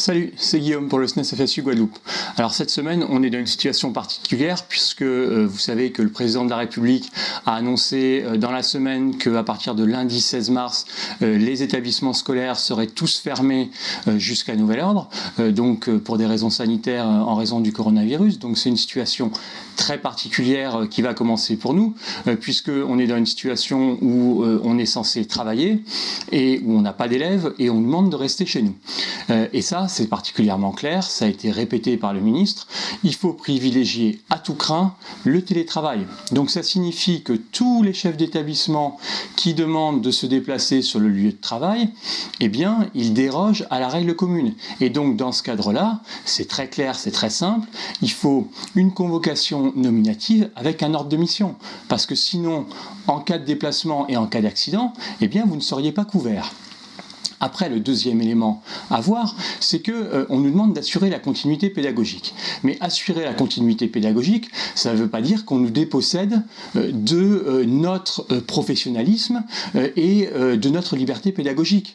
Salut, c'est Guillaume pour le SNES FSU Guadeloupe. Alors cette semaine, on est dans une situation particulière puisque euh, vous savez que le président de la République a annoncé euh, dans la semaine qu'à partir de lundi 16 mars, euh, les établissements scolaires seraient tous fermés jusqu'à nouvel ordre, donc pour des raisons sanitaires en raison du coronavirus. Donc c'est une situation très particulière qui va commencer pour nous, puisque on est dans une situation où on est censé travailler et où on n'a pas d'élèves et on demande de rester chez nous. Et ça, c'est particulièrement clair, ça a été répété par le ministre, il faut privilégier à tout craint le télétravail. Donc ça signifie que tous les chefs d'établissement qui demandent de se déplacer sur le lieu de travail, eh bien, ils dérogent à la règle commune. Et donc dans ce cadre-là, c'est très clair, c'est très simple, il faut une convocation nominative avec un ordre de mission. Parce que sinon, en cas de déplacement et en cas d'accident, eh bien, vous ne seriez pas couvert. Après, le deuxième élément à voir, c'est que euh, on nous demande d'assurer la continuité pédagogique. Mais assurer la continuité pédagogique, ça ne veut pas dire qu'on nous dépossède euh, de euh, notre professionnalisme et de notre liberté pédagogique.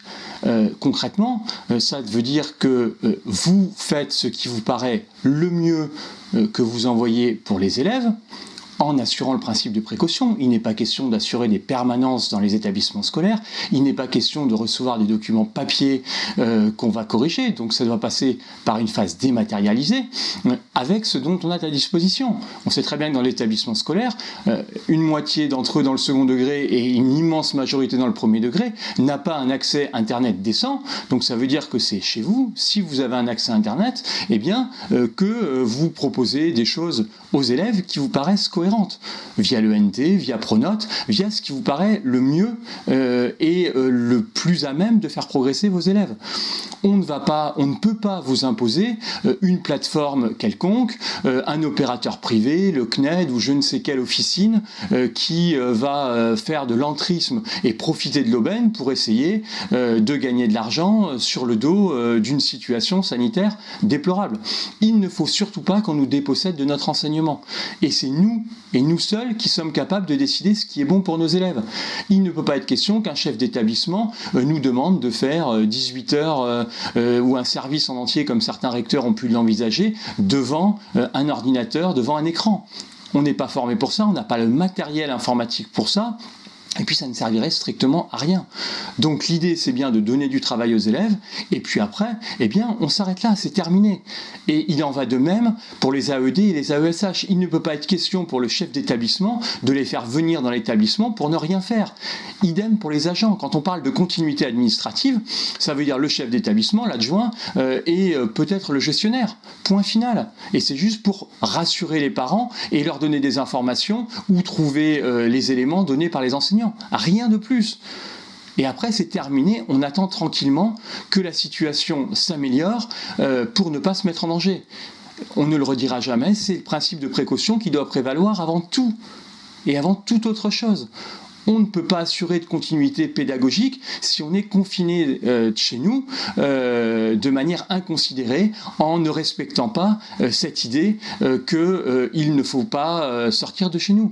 concrètement, ça veut dire que vous faites ce qui vous paraît le mieux que vous envoyez pour les élèves, en assurant le principe de précaution. Il n'est pas question d'assurer des permanences dans les établissements scolaires, il n'est pas question de recevoir des documents papier euh, qu'on va corriger, donc ça doit passer par une phase dématérialisée euh, avec ce dont on a à disposition. On sait très bien que dans l'établissement scolaire, euh, une moitié d'entre eux dans le second degré et une immense majorité dans le premier degré n'a pas un accès Internet décent, donc ça veut dire que c'est chez vous, si vous avez un accès Internet, eh bien que vous proposez des choses aux élèves qui vous paraissent cohérentes via l'ENT, via Pronote, via ce qui vous paraît le mieux euh, et euh, le plus à même de faire progresser vos élèves. On ne, va pas, on ne peut pas vous imposer euh, une plateforme quelconque, un opérateur privé, le CNED ou je ne sais quelle officine qui va faire de l'entrisme et profiter de l'aubaine pour essayer de gagner de l'argent sur le dos d'une situation sanitaire déplorable. Il ne faut surtout pas qu'on nous dépossède de notre enseignement. Et c'est nous et nous seuls qui sommes capables de décider ce qui est bon pour nos élèves. Il ne peut pas être question qu'un chef d'établissement euh, nous demande de faire 18 euh, heures euh, ou un service en entier, comme certains recteurs ont pu l'envisager, devant un ordinateur, devant un écran. On n'est pas formé pour ça, on n'a pas le matériel informatique pour ça, et puis ça ne servirait strictement à rien. Donc l'idée c'est bien de donner du travail aux élèves, et puis après, eh bien on s'arrête là, c'est terminé. Et il en va de même pour les AED et les AESH. Il ne peut pas être question pour le chef d'établissement de les faire venir dans l'établissement pour ne rien faire. Idem pour les agents. Quand on parle de continuité administrative, ça veut dire le chef d'établissement, l'adjoint euh, et euh, peut-être le gestionnaire. Point final. Et c'est juste pour rassurer les parents et leur donner des informations ou trouver euh, les éléments donnés par les enseignants. Rien de plus. Et après, c'est terminé, on attend tranquillement que la situation s'améliore euh, pour ne pas se mettre en danger. On ne le redira jamais, c'est le principe de précaution qui doit prévaloir avant tout et avant toute autre chose. On ne peut pas assurer de continuité pédagogique si on est confiné euh, chez nous euh, de manière inconsidérée en ne respectant pas cette idée qu'il ne faut pas sortir de chez nous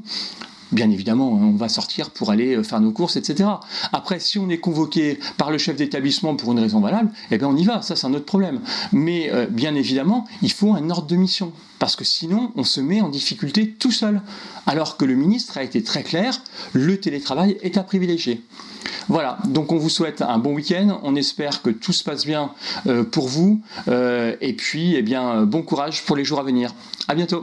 bien évidemment, on va sortir pour aller euh, faire nos courses, etc. Après, si on est convoqué par le chef d'établissement pour une raison valable, eh bien on y va, ça c'est un autre problème. Mais euh, bien évidemment, il faut un ordre de mission, parce que sinon on se met en difficulté tout seul. Alors que le ministre a été très clair, le télétravail est à privilégier. Voilà, donc on vous souhaite un bon week-end, on espère que tout se passe bien euh, pour vous, et puis eh bien, bon courage pour les jours à venir. À bientôt